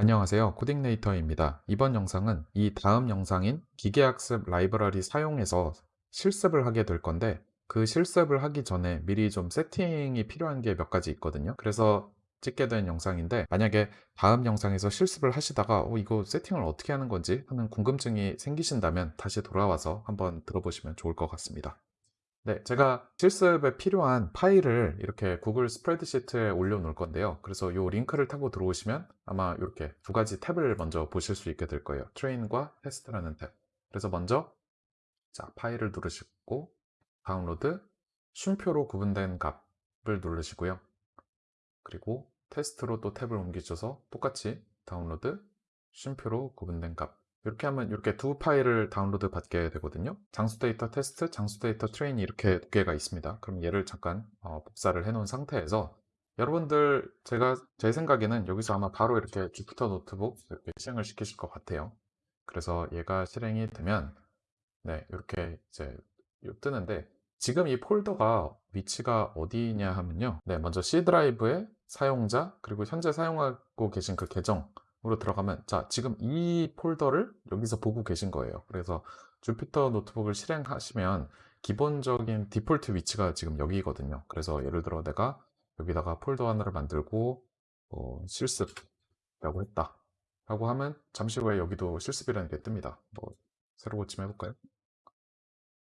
안녕하세요. 코딩네이터입니다. 이번 영상은 이 다음 영상인 기계학습 라이브러리 사용해서 실습을 하게 될 건데 그 실습을 하기 전에 미리 좀 세팅이 필요한 게 몇 가지 있거든요. 그래서 찍게 된 영상인데 만약에 다음 영상에서 실습을 하시다가 어, 이거 세팅을 어떻게 하는 건지 하는 궁금증이 생기신다면 다시 돌아와서 한번 들어보시면 좋을 것 같습니다. 네, 제가 실습에 필요한 파일을 이렇게 구글 스프레드시트에 올려놓을 건데요. 그래서 이 링크를 타고 들어오시면 아마 이렇게 두 가지 탭을 먼저 보실 수 있게 될 거예요. train과 테스트라는 탭. 그래서 먼저 자 파일을 누르시고 다운로드 쉼표로 구분된 값을 누르시고요. 그리고 테스트로 또 탭을 옮기셔서 똑같이 다운로드 쉼표로 구분된 값 이렇게 하면 이렇게 두 파일을 다운로드 받게 되거든요. 장수 데이터 테스트, 장수 데이터 train이 이렇게 두 개가 있습니다. 그럼 얘를 잠깐 어, 복사를 해 놓은 상태에서 여러분들 제가 제 생각에는 여기서 아마 바로 이렇게 주피터 노트북 이렇게 실행을 시키실 것 같아요. 그래서 얘가 실행이 되면 네 이렇게 이제 뜨는데 지금 이 폴더가 위치가 어디냐 하면요. 네 먼저 C 드라이브의 사용자 그리고 현재 사용하고 계신 그 계정 으로 들어가면 자 지금 이 폴더를 여기서 보고 계신 거예요. 그래서 주피터 노트북을 실행하시면 기본적인 디폴트 위치가 지금 여기거든요. 그래서 예를 들어 내가 여기다가 폴더 하나를 만들고 어, 실습이라고 했다. 라고 하면 잠시 후에 여기도 실습이라는 게 뜹니다. 뭐 새로 고침 해볼까요?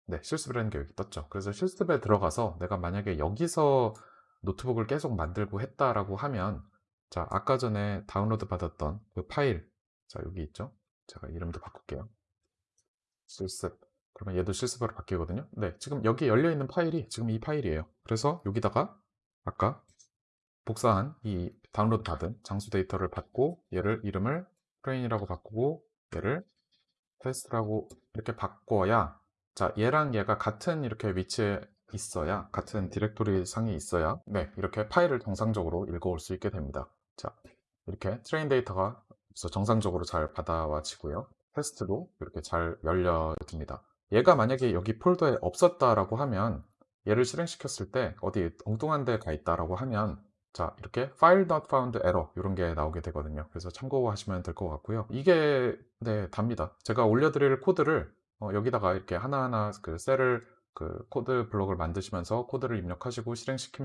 네 실습이라는 게 여기 떴죠. 그래서 실습에 들어가서 내가 만약에 여기서 노트북을 계속 만들고 했다라고 하면 자, 아까 전에 다운로드 받았던 그 파일. 자, 여기 있죠? 제가 이름도 바꿀게요. 실습. 그러면 얘도 실습으로 바뀌거든요. 네, 지금 여기 열려있는 파일이 지금 이 파일이에요. 그래서 여기다가 아까 복사한 이 다운로드 받은 장수 데이터를 받고 얘를 이름을 train이라고 바꾸고 얘를 테스트라고 이렇게 바꿔야 자 얘랑 얘가 같은 이렇게 위치에 있어야 같은 디렉토리 상에 있어야 네 이렇게 파일을 정상적으로 읽어올 수 있게 됩니다 자, 이렇게 train 데이터가 정상적으로 잘 받아와지고요. 테스트도 이렇게 잘 열려집니다. 얘가 만약에 여기 폴더에 없었다라고 하면 얘를 실행시켰을 때 어디 엉뚱한 데 가 있다라고 하면 자 이렇게 file not found error 이런 게 나오게 되거든요 그래서 참고하시면 될 것 같고요 이게 네 답니다 제가 올려드릴 코드를 어, 여기다가 이렇게 하나하나 그 셀을 그 코드 블록을 만드시면서 코드를 입력하시고 실행시키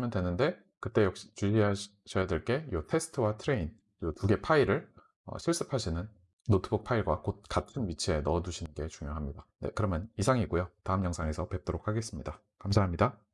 면 되는데 그때 역시 주의하셔야 될 게 이 테스트와 train 이 두 개 파일을 어, 실습하시는 노트북 파일과 곧 같은 위치에 넣어 두시는 게 중요합니다. 네 그러면 이상이고요. 다음 영상에서 뵙도록 하겠습니다. 감사합니다